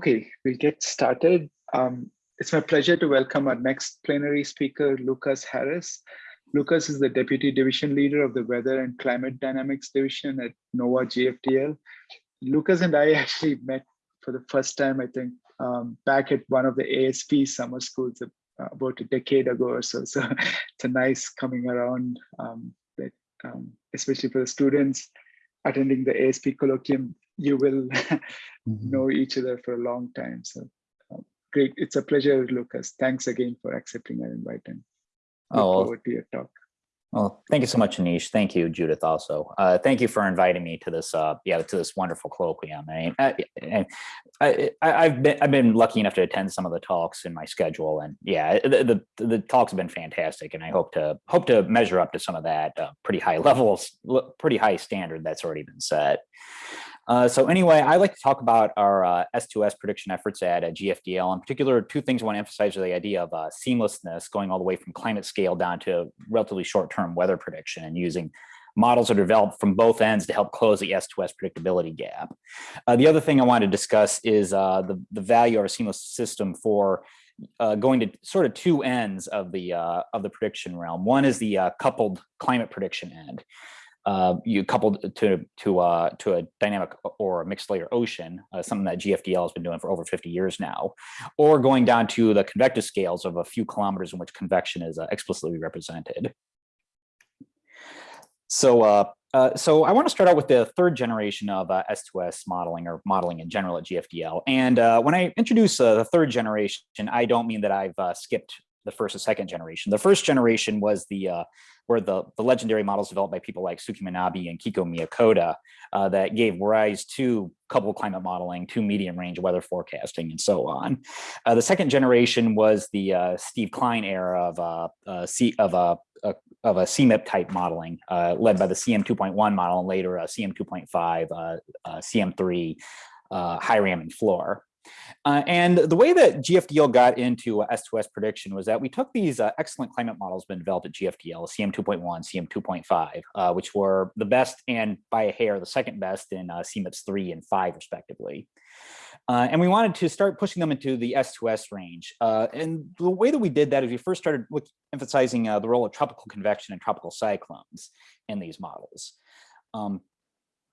Okay, we'll get started. Um, it's my pleasure to welcome our next plenary speaker, Lucas Harris. Lucas is the Deputy Division Leader of the Weather and Climate Dynamics Division at NOAA GFDL. Lucas and I actually met for the first time, I think, um, back at one of the ASP summer schools about a decade ago or so. So it's a nice coming around, um, that, um, especially for the students attending the ASP colloquium, you will mm-hmm. know each other for a long time. So um, great. It's a pleasure, Lucas. Thanks again for accepting our invite and look oh, forward to your talk. Well, thank you so much, Anish. Thank you, Judith, also. Uh, thank you for inviting me to this, uh, yeah, to this wonderful colloquium. I, I, I, I've been I've been lucky enough to attend some of the talks in my schedule, and yeah, the, the, the talks have been fantastic, and I hope to hope to measure up to some of that uh, pretty high levels, pretty high standard that's already been set. Uh, so anyway, I like to talk about our uh, S2S prediction efforts at uh, GFDL. In particular, two things I want to emphasize are the idea of uh, seamlessness going all the way from climate scale down to relatively short-term weather prediction and using models that are developed from both ends to help close the S2S predictability gap. Uh, the other thing I want to discuss is the, the value of a seamless system for uh, going to sort of two ends of the uh, of the prediction realm. One is the uh, coupled climate prediction end uh, you coupled to to uh, to a dynamic or a mixed layer ocean, uh, something that GFDL has been doing for over 50 years now, or going down to the convective scales of a few kilometers in which convection is uh, explicitly represented. So, uh, uh, so I want to start out with the third generation of S2S modeling or modeling in general at GFDL. And when I introduce the third generation, I don't mean that I've skipped the first and second generation. The first generation was the uh, were the, the legendary models developed by people like Suki Manabe and Kiko Miyakoda uh, that gave rise to coupled climate modeling, to medium range weather forecasting, and so on. Uh, the second generation was the uh, Steve Klein era of uh, uh, C of a of a CMIP type modeling uh, led by the CM 2.1 model and later a CM 2.5, CM3, uh, HiRAM and FLOR. Uh, and the way that GFDL got into S2S prediction was that we took these uh, excellent climate models been developed at GFDL, CM 2.1, CM 2.5, uh, which were the best and by a hair the second best in uh, CMIPS 3 and 5 respectively. Uh, and we wanted to start pushing them into the S2S range. Uh, and the way that we did that is we first started with emphasizing the role of tropical convection and tropical cyclones in these models. Um,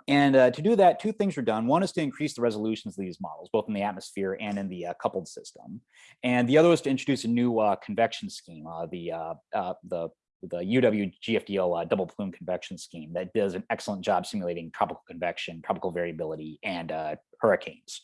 and uh, to do that, two things were done. One is to increase the resolutions of these models, both in the atmosphere and in the uh, coupled system. And the other was to introduce a new uh, convection scheme, uh, the, uh, uh, the, the UW GFDL double plume convection scheme that does an excellent job simulating tropical convection, tropical variability, and hurricanes.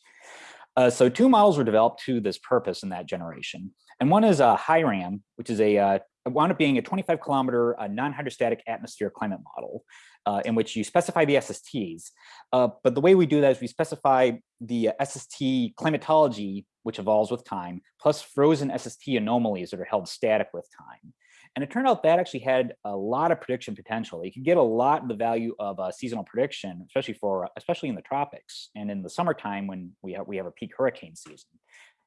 so two models were developed to this purpose in that generation. And one is a HiRAM, which is a wound up being a 25 kilometer non-hydrostatic atmosphere climate model uh, in which you specify the SSTs. Uh, but the way we do that is we specify the SST climatology, which evolves with time, plus frozen SST anomalies that are held static with time. And it turned out that actually had a lot of prediction potential. You can get a lot of the value of uh, seasonal prediction, especially for especially in the tropics and in the summertime when we have we have a peak hurricane season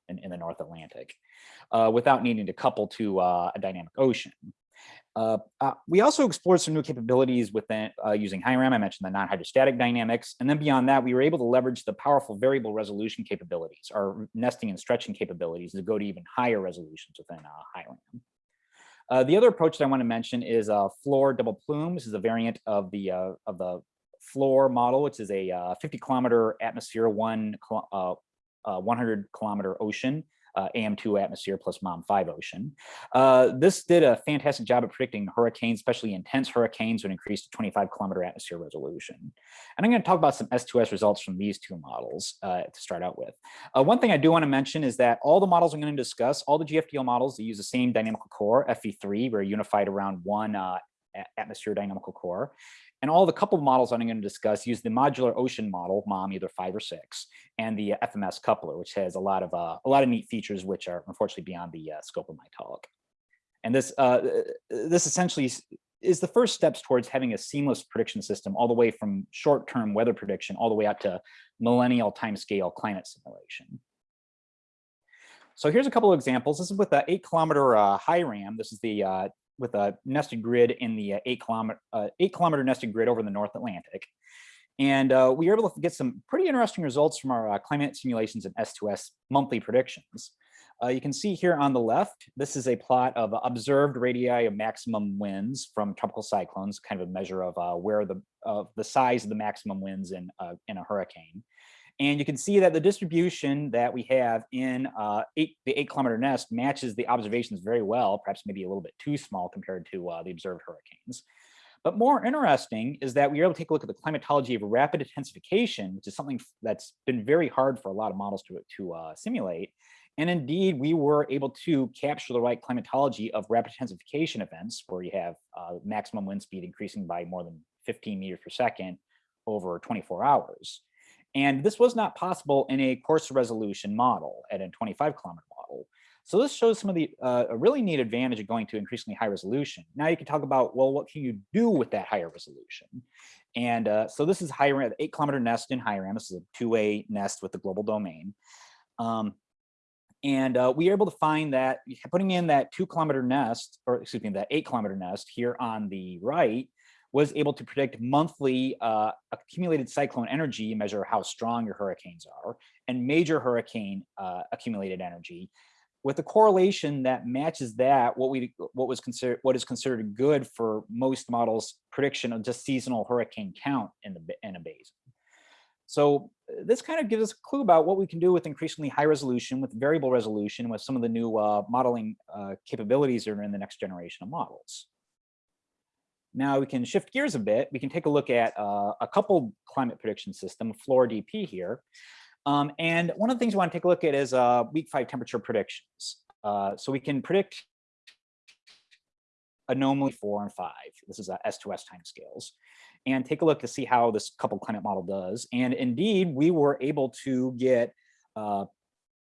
in, in the North Atlantic, uh, without needing to couple to uh, a dynamic ocean. Uh, uh, we also explored some new capabilities within uh, using HiRAM. I mentioned the non-hydrostatic dynamics. And then beyond that, we were able to leverage the powerful variable resolution capabilities, our nesting and stretching capabilities to go to even higher resolutions within uh, HiRAM. Uh, the other approach that I want to mention is uh, FLOR double plume. This is a variant of the uh, of the FLOR model, which is a 50 kilometer atmosphere, one 100 kilometer ocean uh, AM2 atmosphere plus MOM5 ocean. Uh, this did a fantastic job at predicting hurricanes, especially intense hurricanes would increase to 25 kilometer atmosphere resolution. And I'm going to talk about some S2S results from these two models uh, to start out with. Uh, one thing I do want to mention is that all the models I'm going to discuss, all the GFDL models, they use the same dynamical core, FV3, very unified around one uh, atmosphere dynamical core. And all the coupled models I'm going to discuss use the modular ocean model, MOM either five or six, and the FMS coupler, which has a lot of uh, a lot of neat features, which are unfortunately beyond the uh, scope of my talk. And this uh, this essentially is the first steps towards having a seamless prediction system, all the way from short-term weather prediction, all the way out to millennial timescale climate simulation. So here's a couple of examples. This is with the eight kilometer uh, RAM. This is the uh, with a nested grid in the uh, eight kilometer uh, eight kilometer nested grid over the North Atlantic. And uh, we were able to get some pretty interesting results from our uh, climate simulations and S2S monthly predictions. Uh, you can see here on the left, this is a plot of observed radii of maximum winds from tropical cyclones, kind of a measure of uh, where the the size of the maximum winds in in a hurricane. And you can see that the distribution that we have in uh, eight, the eight kilometer nest matches the observations very well, perhaps maybe a little bit too small compared to uh, the observed hurricanes. But more interesting is that we were able to take a look at the climatology of rapid intensification, which is something that's been very hard for a lot of models to, to uh, simulate. And indeed, we were able to capture the right climatology of rapid intensification events where you have uh, maximum wind speed increasing by more than 15 meters per second over 24 hours. And this was not possible in a coarser resolution model at a 25 kilometer model. So this shows some of the uh, a really neat advantage of going to increasingly high resolution. Now you can talk about, well, what can you do with that higher resolution? And uh, so this is the eight kilometer nest in HIRAM. This is a two-way nest with the global domain. Um, and uh, we are able to find that putting in that two kilometer nest, or excuse me, that eight kilometer nest here on the right was able to predict monthly uh, accumulated cyclone energy, measure how strong your hurricanes are, and major hurricane uh, accumulated energy, with a correlation that matches that what we what was considered what is considered good for most models prediction of just seasonal hurricane count in the in a basin. So this kind of gives us a clue about what we can do with increasingly high resolution, with variable resolution, with some of the new uh, modeling uh, capabilities that are in the next generation of models. Now we can shift gears a bit. We can take a look at uh, a coupled climate prediction system, FLORA-DP here. Um, and one of the things we want to take a look at is uh, week five temperature predictions. Uh, so we can predict anomaly four and five. This is a S2S timescales and take a look to see how this coupled climate model does. And indeed, we were able to get uh,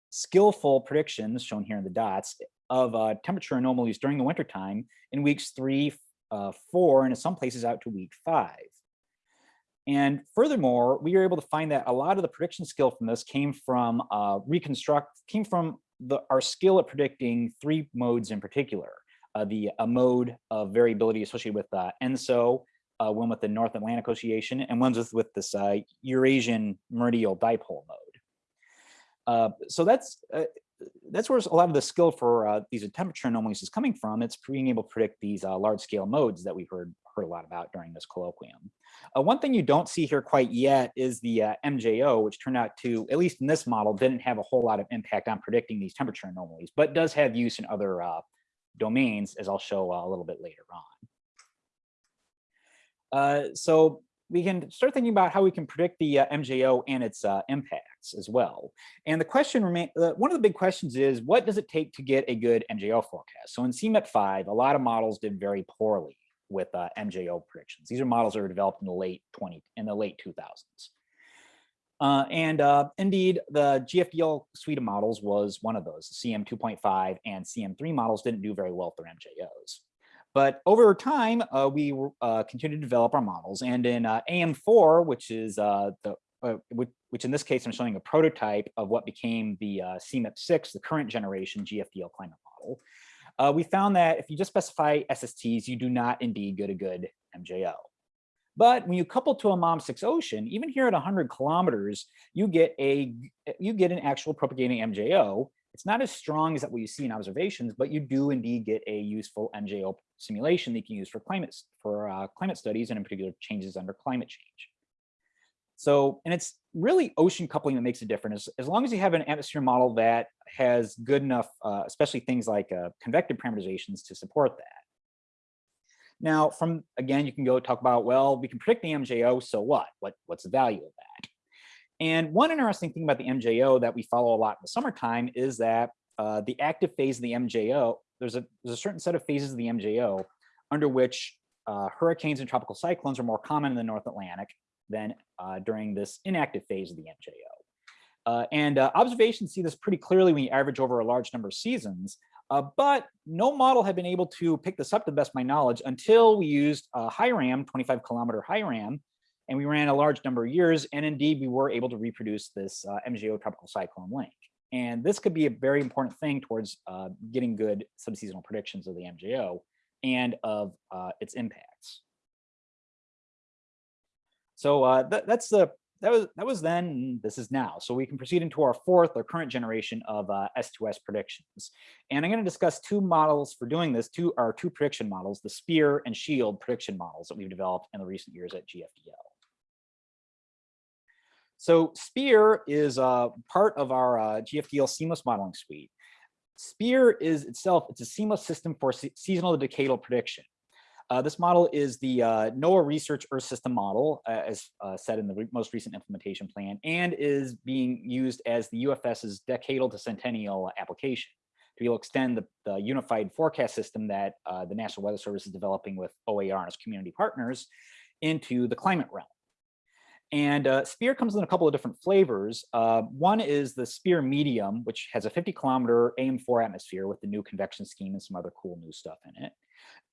skillful predictions shown here in the dots of uh, temperature anomalies during the wintertime in weeks three, uh, four, and in some places out to week five. And furthermore, we were able to find that a lot of the prediction skill from this came from uh, reconstruct, came from the, our skill at predicting three modes in particular. Uh, the a mode of variability associated with uh, ENSO, uh, one with the North Atlantic Ocean, and one's with, with this uh, Eurasian meridional dipole mode. Uh, so that's uh, that's where a lot of the skill for uh, these temperature anomalies is coming from. It's being able to predict these uh, large scale modes that we've heard heard a lot about during this colloquium. one thing you don't see here quite yet is the MJO, which turned out to, at least in this model, didn't have a whole lot of impact on predicting these temperature anomalies, but does have use in other domains, as I'll show a little bit later on. Uh, so we can start thinking about how we can predict the uh, MJO and its uh, impacts as well. And the question remain, uh, one of the big questions is, what does it take to get a good MJO forecast? So in CMIP 5, a lot of models did very poorly with uh, MJO predictions. These are models that were developed in the late 20, in the late 2000s. Uh, and uh, indeed, the GFDL suite of models was one of those. The CM 2.5 and CM3 models didn't do very well for MJOs. But over time, uh, we uh, continued to develop our models. And in uh, AM4, which is uh, the uh, which in this case, I'm showing a prototype of what became the uh, CMIP6, the current generation GFDL climate model. we found that if you just specify SSTs, you do not indeed get a good MJO. But when you couple to a MOM6 ocean, even here at 100 kilometers, you get a you get an actual propagating MJO. It's not as strong as that what you see in observations, but you do indeed get a useful MJO simulation that you can use for climate for uh, climate studies and in particular changes under climate change. So, and it's really ocean coupling that makes a difference. As as long as you have an atmosphere model that has good enough, uh, especially things like uh, convective parameterizations to support that. Now, from again, you can go talk about, well, we can predict the MJO, so what? What what's the value of that? And one interesting thing about the MJO that we follow a lot in the summertime is that uh, the active phase of the MJO there's a, there's a certain set of phases of the MJO under which uh, hurricanes and tropical cyclones are more common in the North Atlantic than uh, during this inactive phase of the MJO. Uh, and uh, observations see this pretty clearly when you average over a large number of seasons, uh, but no model had been able to pick this up to the best of my knowledge until we used uh, HIRAM, 25 kilometer HIRAM, and we ran a large number of years, and indeed we were able to reproduce this uh, MJO tropical cyclone link. And this could be a very important thing towards uh, getting good subseasonal predictions of the MJO and of uh, its impacts. So uh, that, that's the that was that was then. This is now. So we can proceed into our fourth or current generation of uh, S2S predictions. And I'm going to discuss two models for doing this. Two are two prediction models: the Spear and Shield prediction models that we've developed in the recent years at GFDL. So Spear is uh, part of our uh, GFDL seamless modeling suite. Spear is itself, it's a seamless system for se seasonal decadal prediction. Uh, this model is the uh, NOAA Research Earth System model, uh, as uh, said in the re most recent implementation plan, and is being used as the UFS's decadal to centennial application to be able to extend the, the unified forecast system that uh, the National Weather Service is developing with OAR and its community partners into the climate realm. And uh, Spear comes in a couple of different flavors. Uh, one is the Spear Medium, which has a 50 kilometer AM4 atmosphere with the new convection scheme and some other cool new stuff in it.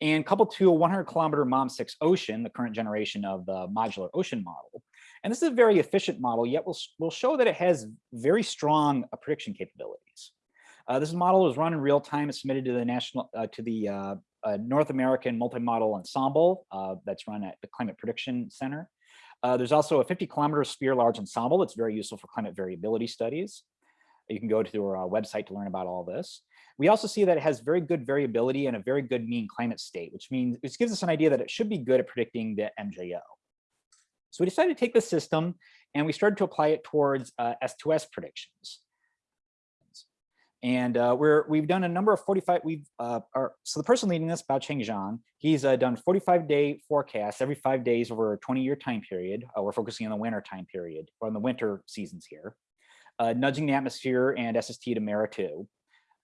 And coupled to a 100 kilometer MOM6 Ocean, the current generation of the modular ocean model. And this is a very efficient model, yet we'll, we'll show that it has very strong uh, prediction capabilities. Uh, this model is run in real time. It's submitted to the national, uh, to the uh, North American Multi-Model Ensemble that's run at the Climate Prediction Center. Uh, there's also a 50 kilometer SPEAR large ensemble that's very useful for climate variability studies. You can go to our uh, website to learn about all this. We also see that it has very good variability and a very good mean climate state, which means which gives us an idea that it should be good at predicting the MJO. So we decided to take this system and we started to apply it towards uh, S2S predictions. And uh, we're, we've done a number of 45, we've, uh, so the person leading this, Baoqiang Xiang, he's uh, done 45 day forecasts every five days over a 20 year time period. Uh, we're focusing on the winter time period, or on the winter seasons here, uh, nudging the atmosphere and SST to MERRA-2.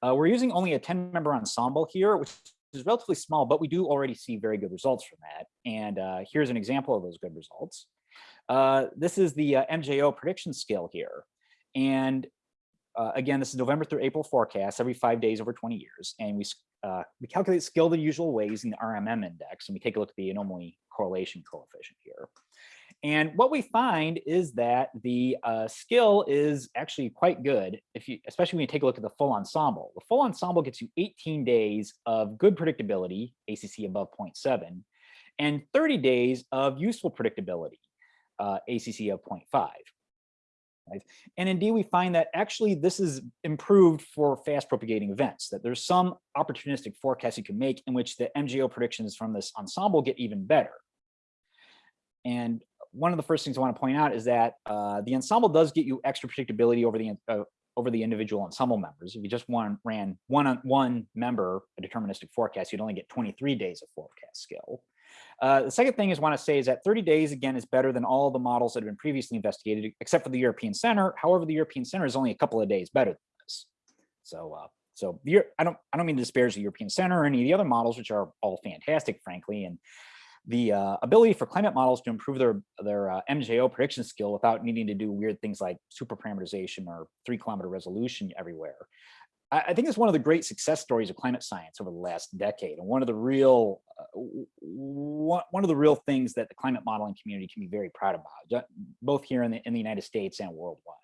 Uh, we're using only a 10 member ensemble here, which is relatively small, but we do already see very good results from that. And here's an example of those good results. this is the MJO prediction skill here. And uh, again, this is November through April forecast every five days over 20 years. And we, uh, we calculate skill the usual ways in the RMM index. And we take a look at the anomaly correlation coefficient here. And what we find is that the uh, skill is actually quite good, if you, especially when you take a look at the full ensemble. The full ensemble gets you 18 days of good predictability, ACC above 0.7, and 30 days of useful predictability, uh, ACC of 0.5. Right? And indeed, we find that actually this is improved for fast propagating events, that there's some opportunistic forecast you can make in which the MJO predictions from this ensemble get even better. And one of the first things I want to point out is that uh, the ensemble does get you extra predictability over the uh, over the individual ensemble members. If you just one, ran one on one member a deterministic forecast, you'd only get 23 days of forecast skill. Uh, the second thing is want to say is that 30 days, again, is better than all the models that have been previously investigated, except for the European Center. However, the European Center is only a couple of days better than this. So, uh, so I don't, I don't mean to disparage the European Center or any of the other models, which are all fantastic, frankly. And the uh, ability for climate models to improve their their uh, MJO prediction skill without needing to do weird things like super parameterization or three kilometer resolution everywhere I, think it's one of the great success stories of climate science over the last decade, and one of the real uh, one, of the real things that the climate modeling community can be very proud about, both here in the in the United States and worldwide.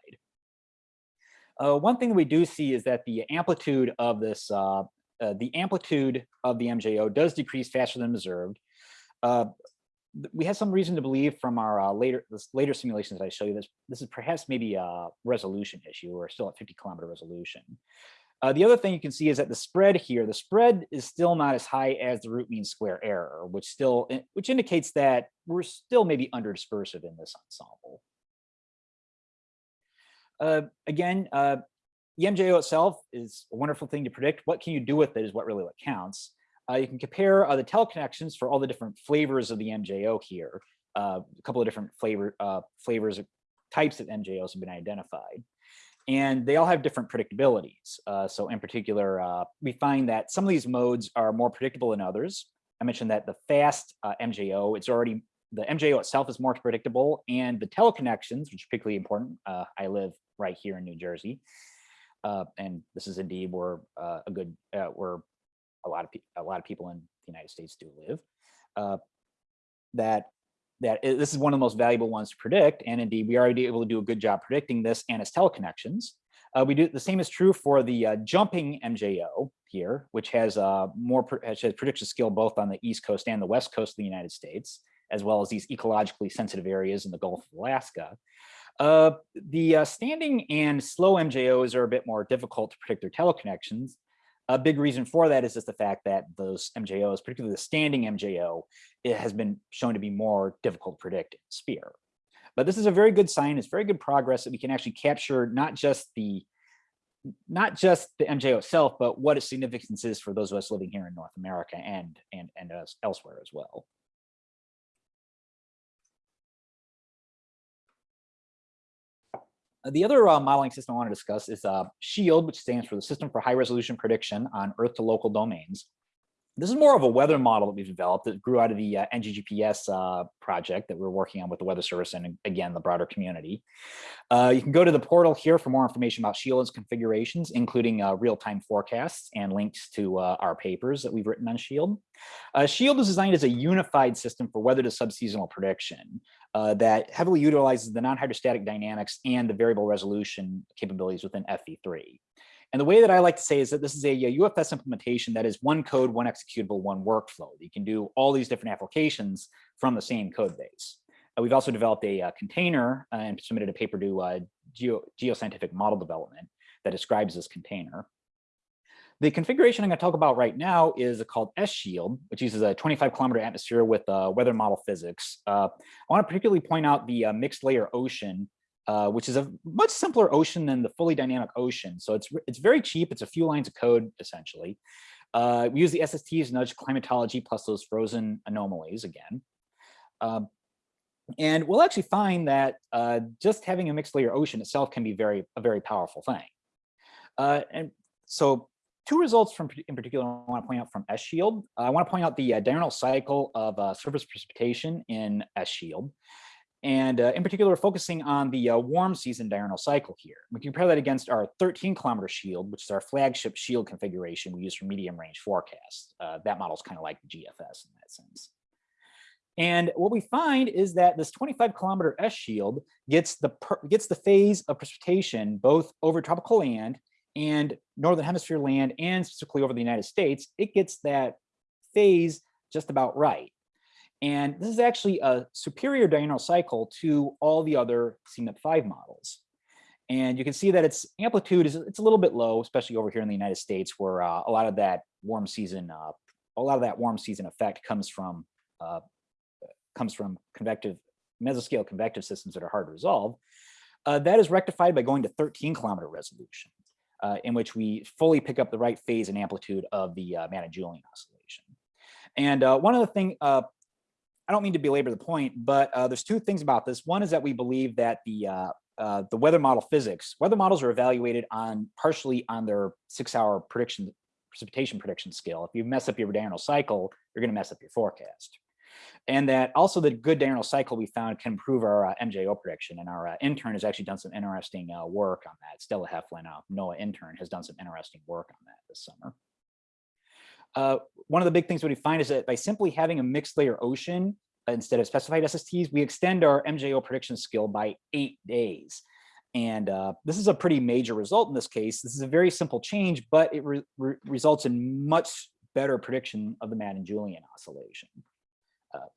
Uh, one thing that we do see is that the amplitude of this, uh, uh, the amplitude of the MJO does decrease faster than observed. Uh, we have some reason to believe from our uh, later later simulations I show you this this is perhaps maybe a resolution issue. We're still at 50 kilometer resolution. Uh, the other thing you can see is that the spread here, the spread is still not as high as the root mean square error, which still, eh, which indicates that we're still maybe under dispersive in this ensemble. Uh, again, uh, the MJO itself is a wonderful thing to predict. What can you do with it is what really what counts. Uh, you can compare uh, the teleconnections for all the different flavors of the MJO here. Uh, a couple of different flavor flavors, types of MJOs have been identified and they all have different predictabilities. Uh, so in particular, uh, we find that some of these modes are more predictable than others. I mentioned that the fast uh, MJO, it's already, the MJO itself is more predictable and the teleconnections, which are particularly important. Uh, I live right here in New Jersey. Uh, and this is indeed where uh, a good, where a lot of a lot of people in the United States do live. that that this is one of the most valuable ones to predict. And indeed, we are already able to do a good job predicting this and its teleconnections. Uh, we do the same is true for the uh, jumping MJO here, which has uh, more has prediction skill both on the East Coast and the West Coast of the United States, as well as these ecologically sensitive areas in the Gulf of Alaska. Uh, the uh, standing and slow MJOs are a bit more difficult to predict their teleconnections. A big reason for that is just the fact that those MJOs, particularly the standing MJO, it has been shown to be more difficult to predict in SPEAR. But this is a very good sign. It's very good progress that we can actually capture not just the not just the MJO itself, but what its significance is for those of us living here in North America and and and elsewhere as well. The other uh, modeling system I want to discuss is uh, SHIELD, which stands for the System for High Resolution Prediction on Earth to Local Domains. This is more of a weather model that we've developed that grew out of the uh, NGGPS uh, project that we're working on with the Weather Service and again, the broader community. Uh, you can go to the portal here for more information about SHIELD's configurations, including uh, real-time forecasts and links to uh, our papers that we've written on SHIELD. Uh, SHIELD is designed as a unified system for weather to subseasonal prediction that heavily utilizes the non-hydrostatic dynamics and the variable resolution capabilities within FV3. And the way that I like to say is that this is a, a, UFS implementation that is one code, one executable, one workflow. You can do all these different applications from the same code base. Uh, we've also developed a, container uh, and submitted a paper to uh, Geo, geoscientific model development that describes this container. The configuration I'm going to talk about right now is called S-Shield, which uses a 25 kilometer atmosphere with uh, weather model physics. Uh, I want to particularly point out the mixed layer ocean uh, which is a much simpler ocean than the fully dynamic ocean. So it's, it's very cheap. It's a few lines of code, essentially. Uh, we use the SSTs nudge climatology plus those frozen anomalies again. Um, and we'll actually find that uh, just having a mixed layer ocean itself can be very a very powerful thing. Uh, and so two results from in particular I want to point out from S-Shield. I want to point out the uh, diurnal cycle of surface precipitation in S-Shield. And uh, in particular, focusing on the uh, warm season diurnal cycle here. We compare that against our 13 kilometer shield, which is our flagship shield configuration we use for medium range forecasts. Uh, that model is kind of like the GFS in that sense. And what we find is that this 25 kilometer S shield gets the gets the phase of precipitation both over tropical land and northern hemisphere land and specifically over the United States. It gets that phase just about right. And this is actually a superior diurnal cycle to all the other CMIP5 models. And you can see that its amplitude is it's a little bit low, especially over here in the United States, where uh, a lot of that warm season, uh, a lot of that warm season effect comes from uh, comes from convective mesoscale convective systems that are hard to resolve. Uh, that is rectified by going to 13 kilometer resolution, uh, in which we fully pick up the right phase and amplitude of the uh, Madden-Julian oscillation. And one of the thing, I don't mean to belabor the point, but uh, there's two things about this. One is that we believe that the uh, uh, the weather model physics, weather models are evaluated on partially on their six hour prediction, precipitation prediction scale. If you mess up your diurnal cycle, you're gonna mess up your forecast. And that also the good diurnal cycle we found can improve our uh, MJO prediction. And our uh, intern has actually done some interesting uh, work on that. Stella Heflin, NOAA intern, has done some interesting work on that this summer. Uh, one of the big things we find is that by simply having a mixed layer ocean instead of specified SSTs, we extend our MJO prediction skill by eight days. And uh, this is a pretty major result in this case. This is a very simple change, but it re re results in much better prediction of the Madden-Julian oscillation. Uh,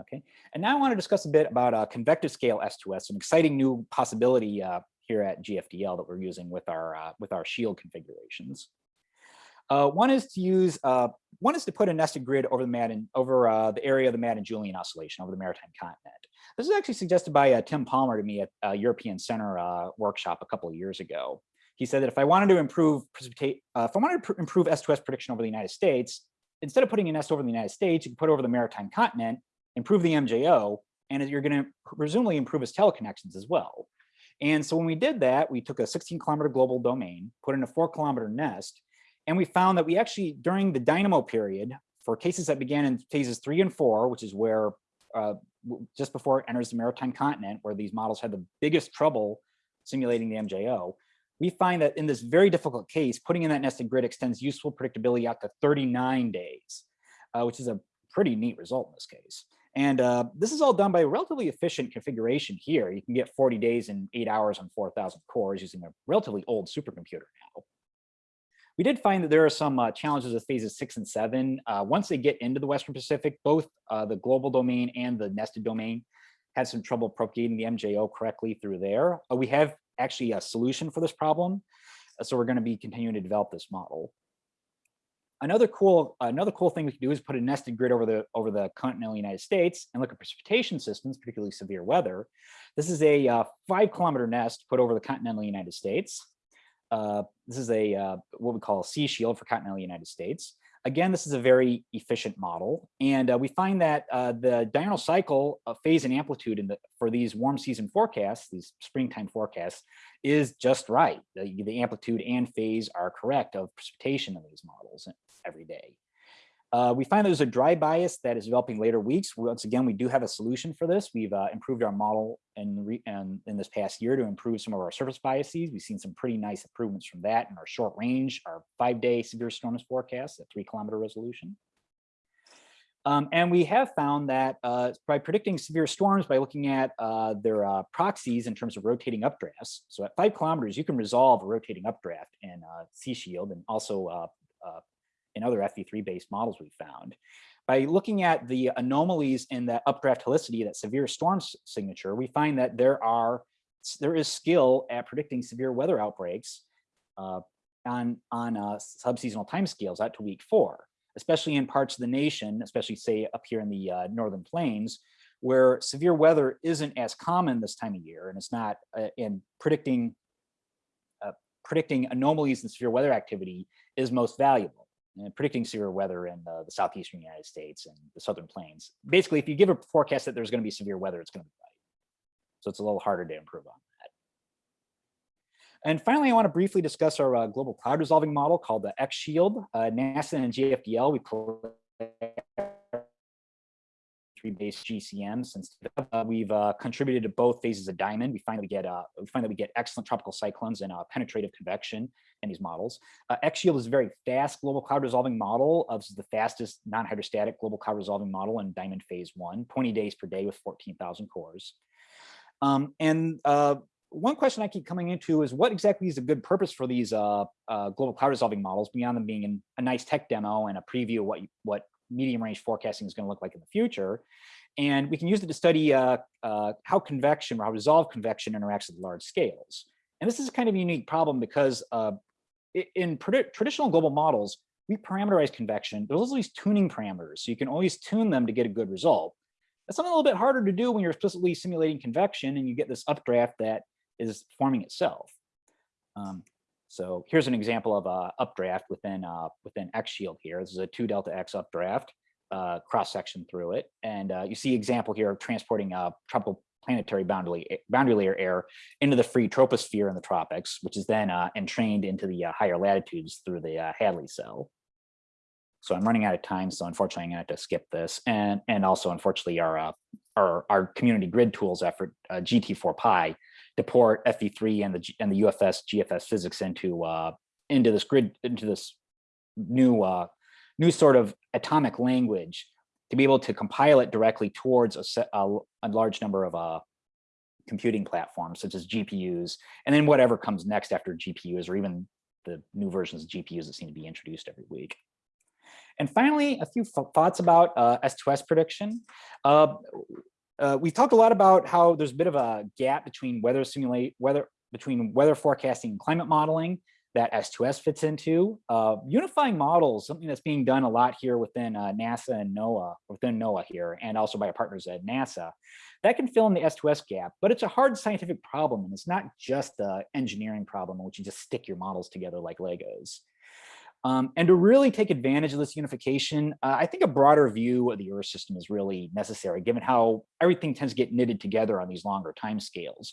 okay, and now I want to discuss a bit about uh, convective scale S2S, an exciting new possibility uh, here at GFDL that we're using with our uh, with our shield configurations. Uh, one is to use, uh, one is to put a nested grid over the Madden, over uh, the area of the Madden-Julian oscillation over the maritime continent. This was actually suggested by uh, Tim Palmer to me at a European Center uh, workshop a couple of years ago. He said that if I wanted to improve precipitate, uh, if I wanted to improve S2S prediction over the United States, instead of putting a nest over the United States, you can put over the maritime continent, improve the MJO, and you're going to presumably improve its teleconnections as well. And so when we did that, we took a 16 kilometer global domain, put in a four kilometer nest, and we found that we actually, during the DYNAMO period, for cases that began in phases three and four, which is where uh, just before it enters the maritime continent, where these models had the biggest trouble simulating the MJO, we find that in this very difficult case, putting in that nested grid extends useful predictability out to 39 days, uh, which is a pretty neat result in this case. And uh, this is all done by a relatively efficient configuration here. You can get 40 days and eight hours on 4,000 cores using a relatively old supercomputer now. We did find that there are some uh, challenges with phases six and seven. Uh, once they get into the Western Pacific, both uh, the global domain and the nested domain had some trouble propagating the MJO correctly through there. Uh, we have actually a solution for this problem. uh, So we're going to be continuing to develop this model. Another cool, another cool thing we can do is put a nested grid over the over the continental United States and look at precipitation systems, particularly severe weather. This is a uh, five kilometer nest put over the continental United States. Uh, this is a uh, what we call a C-Shield for continental United States. Again, this is a very efficient model, and uh, we find that uh, the diurnal cycle of phase and amplitude in the for these warm season forecasts, these springtime forecasts, is just right. The, the amplitude and phase are correct of precipitation in these models every day. Uh, we find there's a dry bias that is developing later weeks. Once again, we do have a solution for this. We've uh, improved our model in, re in, this past year to improve some of our surface biases. We've seen some pretty nice improvements from that in our short range, our five day severe storms forecast at three kilometer resolution. Um, and we have found that uh, by predicting severe storms by looking at uh, their uh, proxies in terms of rotating updrafts. So at five kilometers, you can resolve a rotating updraft in uh, C-Shield and also uh, uh, in other FV3 based models we found. By looking at the anomalies in that updraft helicity, that severe storm signature, we find that there are there is skill at predicting severe weather outbreaks on on subseasonal timescales out to week four especially in parts of the nation, especially say up here in the uh, northern plains, where severe weather isn't as common this time of year, and it's not uh, in predicting uh, predicting anomalies in severe weather activity is most valuable. Predicting severe weather in the southeastern United States and the southern plains. Basically, if you give a forecast that there's going to be severe weather, it's going to be right. So it's a little harder to improve on. That. And finally, I want to briefly discuss our uh, global cloud resolving model called the X Shield. Uh, NASA and GFDL, we three base GCM since uh, we've uh, contributed to both phases of DYAMOND. We find that we get uh, we find that we get excellent tropical cyclones and uh, penetrative convection in these models. Uh, X-Shield is a very fast global cloud resolving model. Of the fastest non-hydrostatic global cloud resolving model in DYAMOND phase one, 20 days per day with 14,000 cores. Um, and uh, one question I keep coming into is what exactly is a good purpose for these uh, uh, global cloud resolving models beyond them being in a nice tech demo and a preview of what, you, what medium range forecasting is going to look like in the future. And we can use it to study uh, uh, how convection or how resolved convection interacts with large scales. And this is kind of a unique problem because uh, in traditional global models, we parameterize convection. There's also these tuning parameters, so you can always tune them to get a good result. That's something a little bit harder to do when you're explicitly simulating convection and you get this updraft that is forming itself. Um, so here's an example of a updraft within uh, within X shield here. This is a two delta X updraft uh, cross section through it. And uh, you see example here of transporting a tropical planetary boundary, boundary layer air into the free troposphere in the tropics, which is then uh, entrained into the uh, higher latitudes through the uh, Hadley cell. So I'm running out of time, so unfortunately I'm gonna have to skip this. And, and also unfortunately our, our, our community grid tools effort, uh, GT4Py, to port FV3 and the and the UFS GFS physics into uh, into this grid into this new uh, new sort of atomic language to be able to compile it directly towards a, set, a, a large number of uh, computing platforms such as GPUs, and then whatever comes next after GPUs or even the new versions of GPUs that seem to be introduced every week. And finally, a few thoughts about uh, S2S prediction. Uh, uh, we talked a lot about how there's a bit of a gap between weather simulate weather between weather forecasting and climate modeling that S2S fits into. Uh, unifying models, something that's being done a lot here within uh, NASA and NOAA, within NOAA here, and also by our partners at NASA. That can fill in the S2S gap, but it's a hard scientific problem, and it's not just the engineering problem in which you just stick your models together like Legos. Um, and to really take advantage of this unification, uh, I think a broader view of the Earth system is really necessary, given how everything tends to get knitted together on these longer time scales.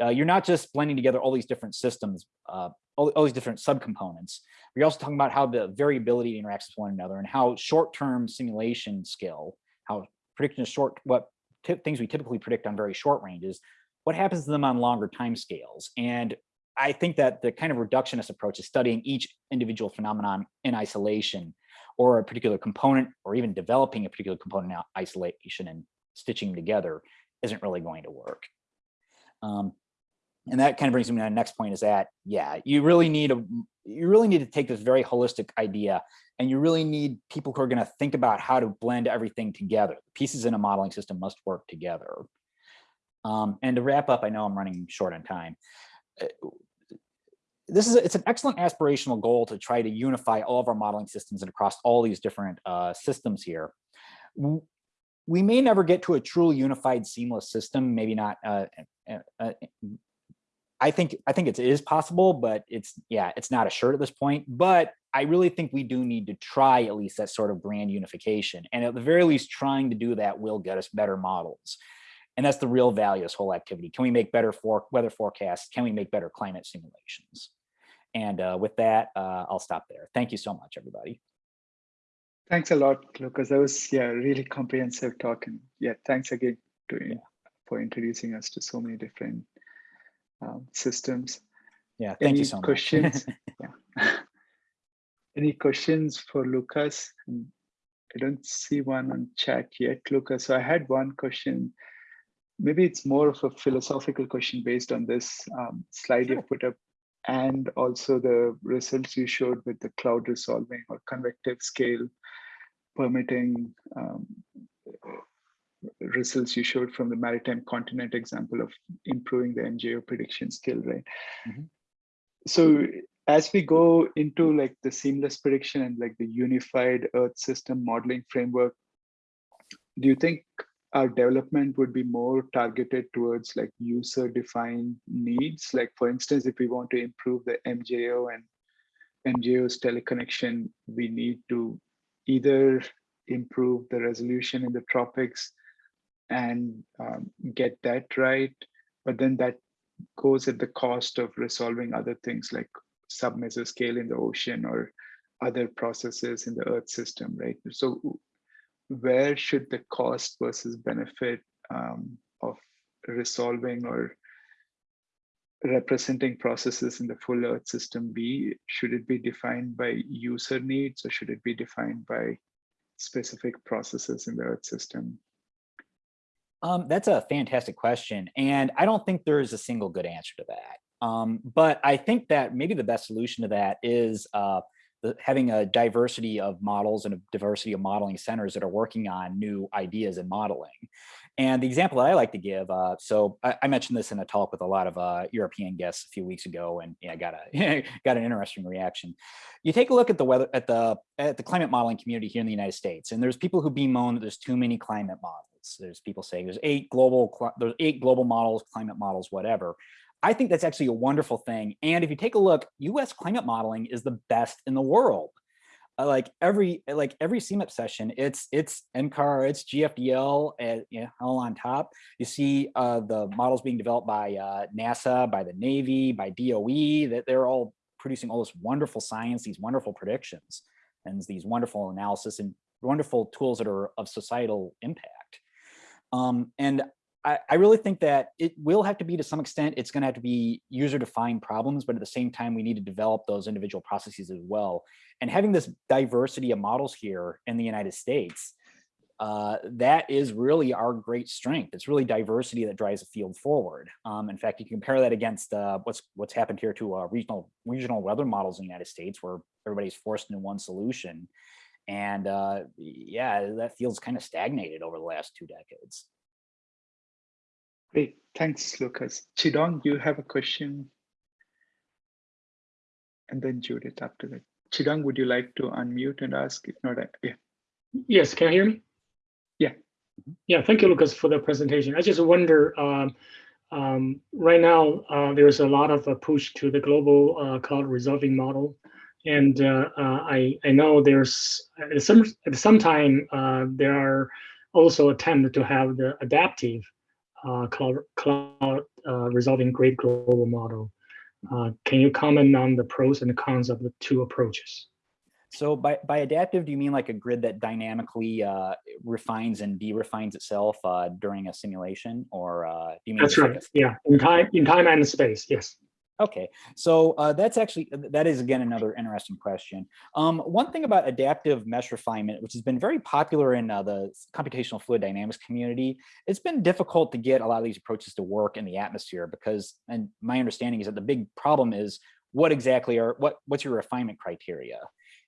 Uh, you're not just blending together all these different systems, uh, all, all, these different subcomponents. You're also talking about how the variability interacts with one another and how short-term simulation skill, how prediction predicting short, what things we typically predict on very short ranges, what happens to them on longer time scales. And I think that the kind of reductionist approach is studying each individual phenomenon in isolation or a particular component or even developing a particular component in isolation and stitching them together isn't really going to work. Um, and that kind of brings me to my next point is that, yeah, you really need a, you really need to take this very holistic idea and you really need people who are going to think about how to blend everything together. The pieces in a modeling system must work together. Um, and to wrap up, I know I'm running short on time. This is a, it's an excellent aspirational goal to try to unify all of our modeling systems and across all these different uh, systems here. We may never get to a truly unified, seamless system. Maybe not. Uh, uh I think I think it is possible, but it's yeah, it's not assured at this point. But I really think we do need to try at least that sort of grand unification, and at the very least, trying to do that will get us better models. And that's the real value of this whole activity. Can we make better for weather forecasts? Can we make better climate simulations? And uh, with that, uh, I'll stop there. Thank you so much, everybody. Thanks a lot, Lucas. That was yeah, really comprehensive talk. And yeah, thanks again to, yeah. for introducing us to so many different um, systems. Yeah, thank Any you so questions? yeah. Any questions for Lucas? I don't see one on chat yet, Lucas. So I had one question maybe it's more of a philosophical question based on this um, slide sure. you put up and also the results you showed with the cloud resolving or convective scale permitting um, results you showed from the maritime continent example of improving the MJO prediction skill, right? Mm -hmm. So as we go into like the seamless prediction and like the unified Earth system modeling framework, do you think our development would be more targeted towards like user defined needs. Like for instance, if we want to improve the MJO and MJO's teleconnection, we need to either improve the resolution in the tropics and um, get that right, but then that goes at the cost of resolving other things like submesoscale in the ocean or other processes in the earth system, right? So where should the cost versus benefit um, of resolving or representing processes in the full earth system be? Should it be defined by user needs or should it be defined by specific processes in the earth system? Um, that's a fantastic question. And I don't think there is a single good answer to that. Um, but I think that maybe the best solution to that is uh, having a diversity of models and a diversity of modeling centers that are working on new ideas in modeling. And the example that I like to give, uh, so I, I, mentioned this in a talk with a lot of uh, European guests a few weeks ago, and yeah, got a got an interesting reaction. You take a look at the weather at the at the climate modeling community here in the United States, and there's people who bemoan that there's too many climate models. There's people saying there's eight global there's eight global models, climate models, whatever. I think that's actually a wonderful thing. And if you take a look, US climate modeling is the best in the world. Uh, like every like every CMIP session, it's it's NCAR, it's GFDL, and you know, all on top. You see uh, the models being developed by uh, NASA, by the Navy, by DOE. That they're all producing all this wonderful science, these wonderful predictions, and these wonderful analysis and wonderful tools that are of societal impact. Um, and I, I really think that it will have to be to some extent, it's gonna have to be user defined problems, but at the same time, we need to develop those individual processes as well. And having this diversity of models here in the United States, uh, that is really our great strength. It's really diversity that drives the field forward. Um, in fact, you can compare that against uh, what's what's happened here to uh, regional regional weather models in the United States, where everybody's forced into one solution. And uh, yeah, that feels kind of stagnated over the last two decades. Great, thanks, Lucas. Chidong, you have a question? And then Judith after that. Chidong, would you like to unmute and ask? If not, yeah. Yes, can you hear me? Yeah. Mm-hmm. Yeah, thank you, Lucas, for the presentation. I just wonder, um, um, right now, uh, there's a lot of a push to the global uh, cloud resolving model. And uh, uh I, I know there's, at some, at some time, uh, there are also attempts to have the adaptive uh, cloud, cloud uh, resolving great global model. Uh, can you comment on the pros and the cons of the two approaches? So by, by adaptive, do you mean like a grid that dynamically uh, refines and de-refines itself uh, during a simulation or uh, do you mean- That's right, yeah, in time, in time and space, yes. Okay, so uh, that's actually, that is again another interesting question. Um, one thing about adaptive mesh refinement, which has been very popular in uh, the computational fluid dynamics community, it's been difficult to get a lot of these approaches to work in the atmosphere because, and my understanding is that the big problem is what exactly are, what, what's your refinement criteria?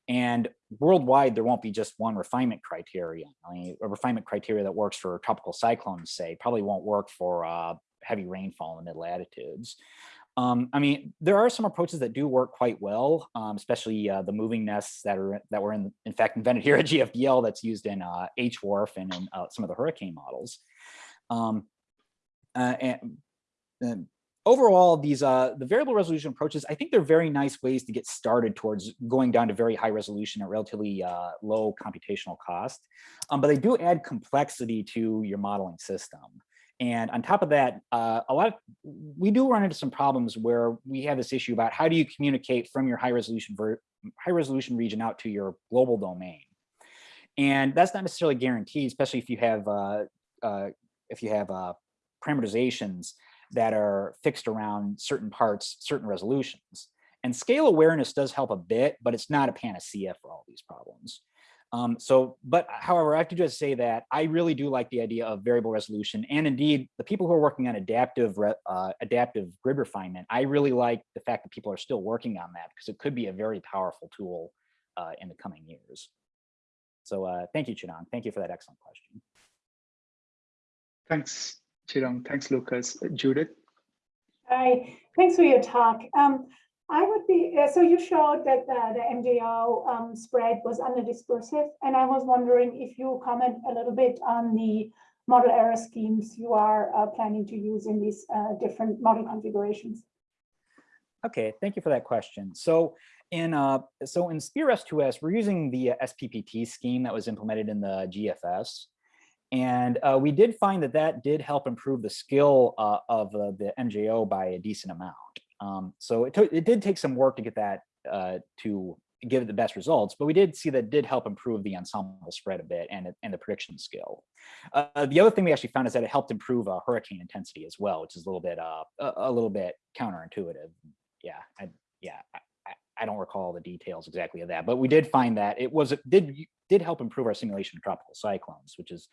And worldwide, there won't be just one refinement criteria. I mean, a refinement criteria that works for tropical cyclones, say, probably won't work for uh, heavy rainfall in mid latitudes. Um, I mean, there are some approaches that do work quite well, um, especially uh, the moving nests that are that were in, in fact invented here at GFDL that's used in uh, HWRF and in uh, some of the hurricane models. Um, uh, and, and, overall, these uh, the variable resolution approaches, I think they're very nice ways to get started towards going down to very high resolution at relatively uh, low computational cost. Um, but they do add complexity to your modeling system. And on top of that, uh, a lot of, we do run into some problems where we have this issue about how do you communicate from your high resolution high resolution region out to your global domain. And that's not necessarily guaranteed, especially if you have uh, uh, if you have uh, parameterizations that are fixed around certain parts, certain resolutions. And scale awareness does help a bit, but it's not a panacea for all these problems. Um, so, but however, I have to just say that I really do like the idea of variable resolution. And indeed, the people who are working on adaptive uh, adaptive grid refinement, I really like the fact that people are still working on that because it could be a very powerful tool uh, in the coming years. So uh, thank you, Chidong. Thank you for that excellent question. Thanks, Chidong. Thanks, Lucas. Judith? Hi, thanks for your talk. Um, I would be, uh, so you showed that the, MJO um, spread was under dispersive, and I was wondering if you comment a little bit on the model error schemes you are uh, planning to use in these uh, different model configurations. Okay, thank you for that question. So in uh, so in SPEAR S2S, we're using the SPPT scheme that was implemented in the GFS. And uh, we did find that that did help improve the skill uh, of uh, the MJO by a decent amount. Um, so it, took, it did take some work to get that uh, to give it the best results, but we did see that did help improve the ensemble spread a bit and, and the prediction skill. Uh, the other thing we actually found is that it helped improve uh, hurricane intensity as well, which is a little bit uh, a, a little bit counterintuitive. Yeah, I, yeah, I, I, don't recall the details exactly of that, but we did find that it was it did did help improve our simulation of tropical cyclones, which is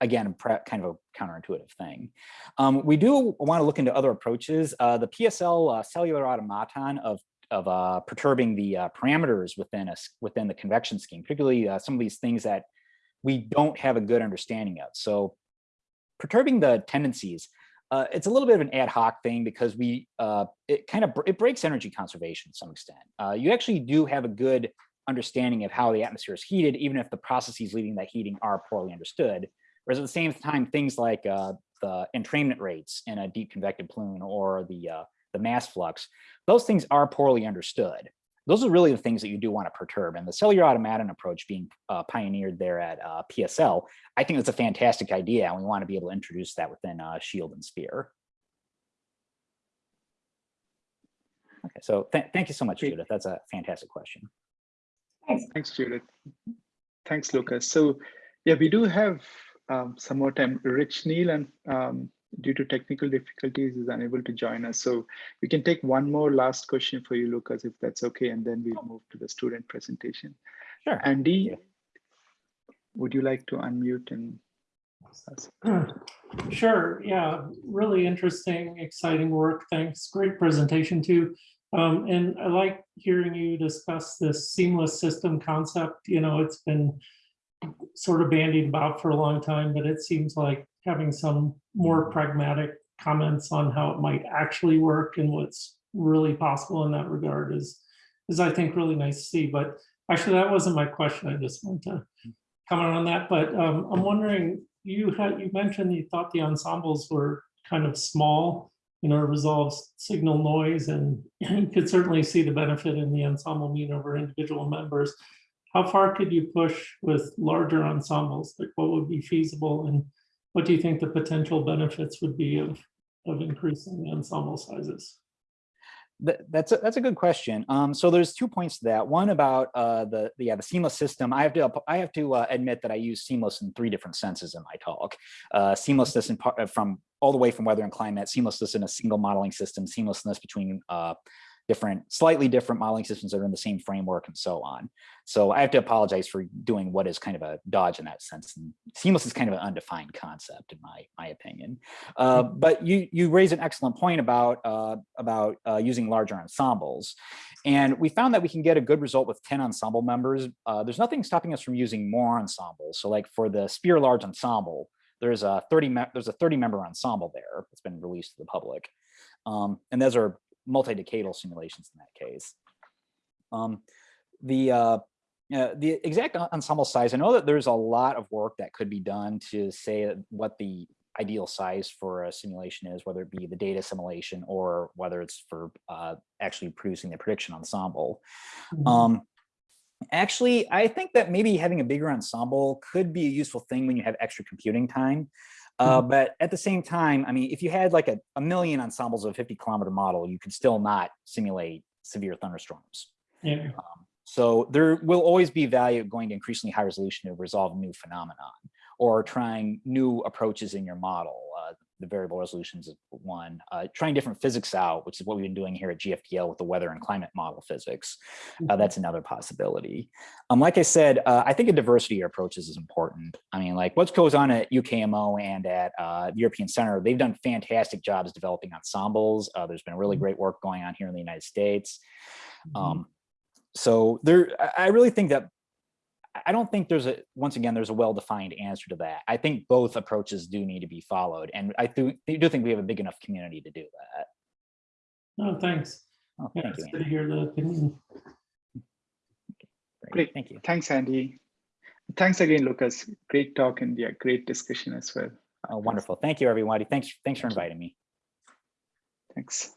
again, kind of a counterintuitive thing. Um, we do want to look into other approaches. Uh, the PSL uh, cellular automaton of of uh, perturbing the uh, parameters within a within the convection scheme, particularly uh, some of these things that we don't have a good understanding of. So perturbing the tendencies, uh, it's a little bit of an ad hoc thing because we it kind of it breaks energy conservation to some extent. you actually do have a good understanding of how the atmosphere is heated, even if the processes leading that heating are poorly understood. Whereas at the same time, things like uh, the entrainment rates in a deep convective plume or the, uh, the mass flux, those things are poorly understood. Those are really the things that you do want to perturb. And the cellular automaton approach being uh, pioneered there at uh, PSL, I think that's a fantastic idea. And we want to be able to introduce that within uh, SHIELD and SPEAR. Okay, so th thank you so much, Judith. That's a fantastic question. Thanks. Thanks, Judith. Thanks, Lucas. So yeah, we do have um, some more time. Rich Neale, and um, due to technical difficulties, is unable to join us. So we can take one more last question for you, Lucas, if that's okay, and then we'll move to the student presentation. Sure. Andy, would you like to unmute and Sure. Yeah. Really interesting, exciting work. Thanks. Great presentation too. Um, and I like hearing you discuss this seamless system concept. You know, it's been sort of bandied about for a long time, but it seems like having some more pragmatic comments on how it might actually work and what's really possible in that regard is, is I think really nice to see. But actually, that wasn't my question. I just want to comment on that. But um, I'm wondering, you had you mentioned you thought the ensembles were kind of small, you know, resolves signal noise, and you could certainly see the benefit in the ensemble mean over individual members how far could you push with larger ensembles? Like what would be feasible and what do you think the potential benefits would be of, of increasing ensemble sizes? that's a, that's a good question. Um, so there's two points to that. One about uh, the, the yeah the seamless system. I have to I have to uh, admit that I use seamless in three different senses in my talk. Uh, seamlessness in part, from all the way from weather and climate, seamlessness in a single modeling system, seamlessness between uh, different, slightly different modeling systems that are in the same framework and so on. So I have to apologize for doing what is kind of a dodge in that sense. And seamless is kind of an undefined concept in my my opinion. Uh, but you you raise an excellent point about uh, about uh, using larger ensembles, and we found that we can get a good result with 10 ensemble members. Uh, there's nothing stopping us from using more ensembles. So like for the SPEAR large ensemble, there's a 30 there's a 30 member ensemble there that's been released to the public, um, and those are multi-decadal simulations in that case. Um, the uh, uh, the exact ensemble size, I know that there's a lot of work that could be done to say what the ideal size for a simulation is, whether it be the data simulation or whether it's for uh, actually producing the prediction ensemble. Mhm. Um, actually, I think that maybe having a bigger ensemble could be a useful thing when you have extra computing time. Uh, but at the same time, I mean, if you had like a, a million ensembles of a 50 kilometer model, you could still not simulate severe thunderstorms. Yeah. Um, so there will always be value going to increasingly high resolution to resolve new phenomenon or trying new approaches in your model. Uh, the variable resolutions is one. Uh, trying different physics out, which is what we've been doing here at GFDL with the weather and climate model physics. Uh, that's another possibility. Um, like I said, uh, I think a diversity of approaches is important. I mean, like what goes on at UKMO and at uh, the European Center, they've done fantastic jobs developing ensembles. Uh, there's been really great work going on here in the United States. Um, so there, I really think that I- I don't think there's a once again there's a well-defined answer to that. I think both approaches do need to be followed, and I do, do think we have a big enough community to do that. No, thanks. Oh, Yeah, thank you, it's good to hear the opinion. Great. Thank you. Thanks, Andy. Thanks again, Lucas. Great talk and yeah, great discussion as well. Oh, wonderful. Thank you, everybody. Thanks, thanks for inviting me. Thanks.